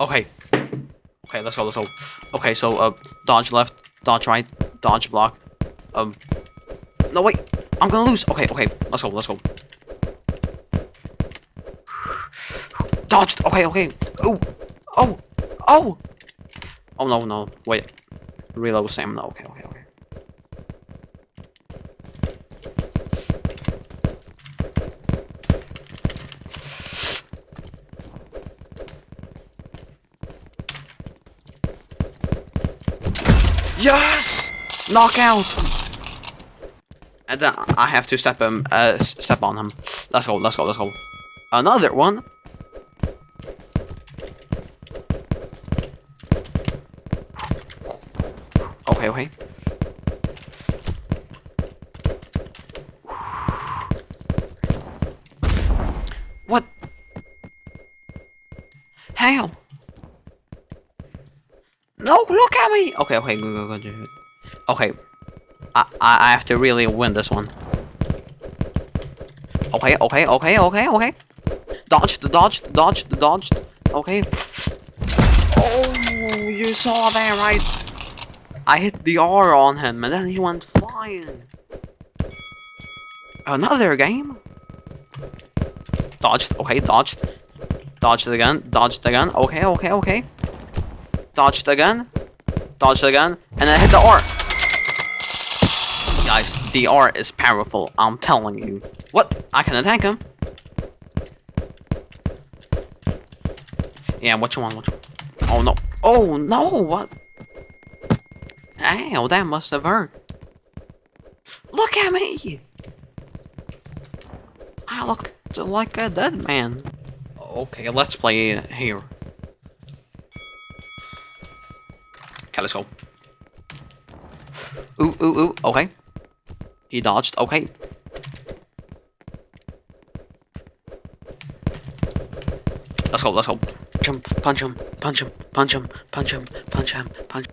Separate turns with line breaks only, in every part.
Okay. Okay, let's go, let's go. Okay, so, uh, dodge left, dodge right, dodge block. Um, no, wait, I'm gonna lose. Okay, okay, let's go, let's go. Dodged, okay, okay. Oh, oh, oh. Oh, no, no, wait. Reload stamina, okay, okay, okay. Yes! Knockout! And then I have to step him, uh, step on him. Let's go, let's go, let's go. Another one? Okay, okay. What? How? No, look at me! Okay, okay, good, good, good. Okay. I, I, I have to really win this one. Okay, okay, okay, okay, okay. Dodged, dodged, dodged, dodged. Okay. Oh, you saw that, right? I hit the R on him, and then he went flying. Another game? Dodged, okay, dodged. Dodged again, dodged again. Okay, okay, okay. Dodged again. Dodged again. And then hit the R. Guys, the R is powerful, I'm telling you. What? I can attack him. Yeah, what you want, what you want? Oh no. Oh no, what? Ow, that must have hurt. Look at me! I look like a dead man. Okay, let's play here. Okay, let's go. Ooh, ooh, ooh, okay. He dodged, okay. Let's go, let's go. Jump, Punch him, punch him, punch him, punch him, punch him, punch him, punch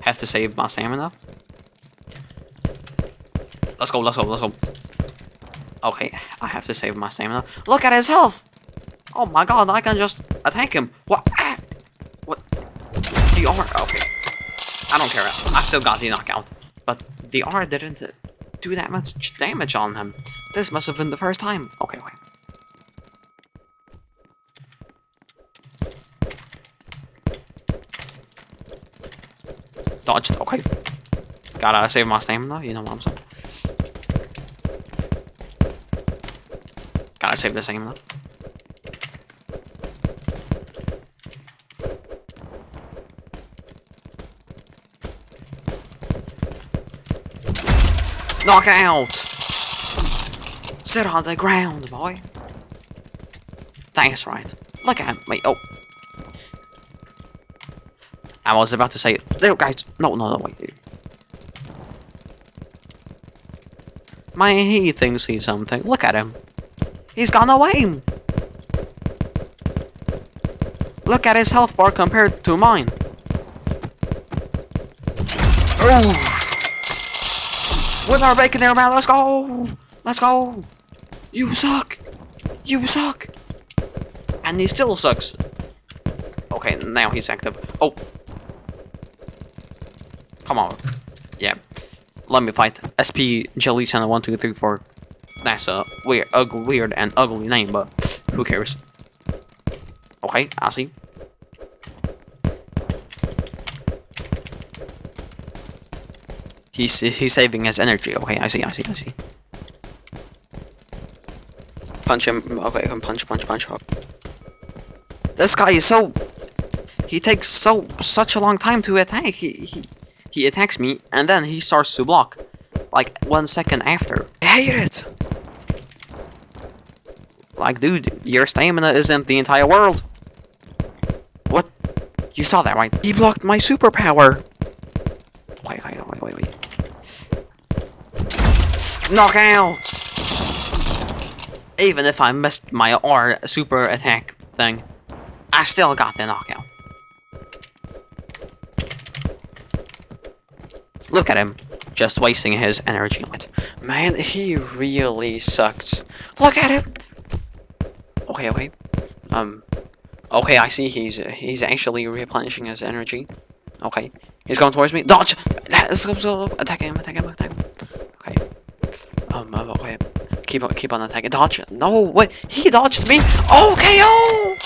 Have to save my stamina. Let's go, let's go, let's go. Okay, I have to save my stamina. Look at his health! Oh my god, I can just attack him. What? Ah! What? The R, okay. I don't care, I still got the knockout. But the R didn't do that much damage on him. This must have been the first time. Okay, wait. Dodged, okay. Gotta save my stamina, you know what I'm saying. Gotta save the stamina. Knockout! Sit on the ground, boy. That's right. Look at me. Oh. I was about to say, there, guys. No, no, no, wait. Man, he thinks he's something. Look at him. He's no aim. Look at his health bar compared to mine. Oh! With our bacon there, man. Let's go. Let's go. You suck. You suck. And he still sucks. Okay, now he's active. Oh. Come on. Yeah. Let me fight. SP Jelly Channel 1, 2, 3, 4. That's a weird, ugly, weird and ugly name, but who cares? Okay, I see. He's he's saving his energy. Okay, I see, I see, I see. Punch him. Okay, I can punch, punch, punch. This guy is so. He takes so such a long time to attack. He he he attacks me and then he starts to block, like one second after. I hate it. Like, dude, your stamina isn't the entire world. What? You saw that, right? He blocked my superpower. Wait, wait, wait, wait, wait. Knockout! Even if I missed my R super attack thing, I still got the knockout. Look at him, just wasting his energy on it. Man, he really sucks. Look at him! Okay, wait. Um, Okay, I see. He's he's actually replenishing his energy. Okay, he's going towards me. Dodge! Let's go, let's go. Attack him! Attack him! Attack him! Okay. Um. uh, Okay. Keep on, keep on attacking. Dodge! No, wait. He dodged me. Oh!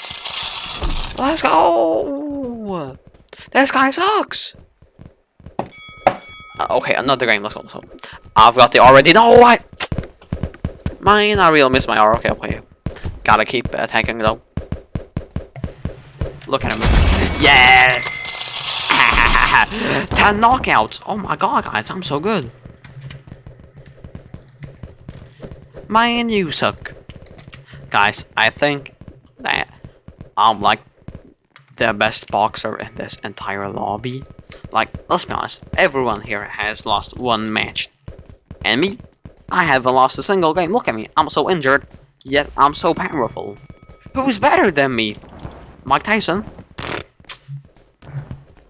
Let's go! This guy sucks. Uh, okay, another game. Let's go. So, I've got the already. No, what? Man, I really missed my R. Okay, okay. Gotta keep attacking though. Look at him. Yes! 10 knockouts! Oh my god, guys, I'm so good. Man, you suck. Guys, I think that I'm like the best boxer in this entire lobby. Like, let's be honest, everyone here has lost one match. And me, I haven't lost a single game. Look at me, I'm so injured, yet I'm so powerful. Who's better than me? Mike Tyson?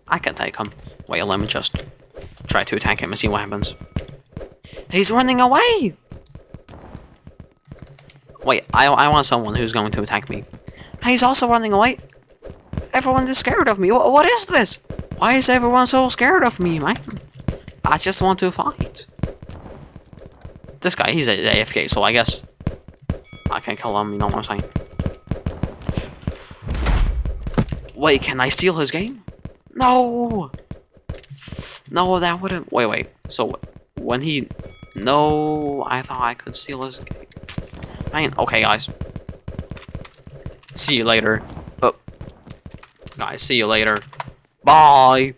I can take him. Wait, let me just try to attack him and see what happens. He's running away! Wait, I, I want someone who's going to attack me. He's also running away. Everyone is scared of me. Wh what is this? Why is everyone so scared of me, man? I just want to fight. This guy, he's a AFK, so I guess I can kill him, you know what I'm saying? Wait, can I steal his game? No! No, that wouldn't... Wait, wait. So, when he... No, I thought I could steal his game. Okay, guys. See you later. Oh. Guys, see you later. Bye!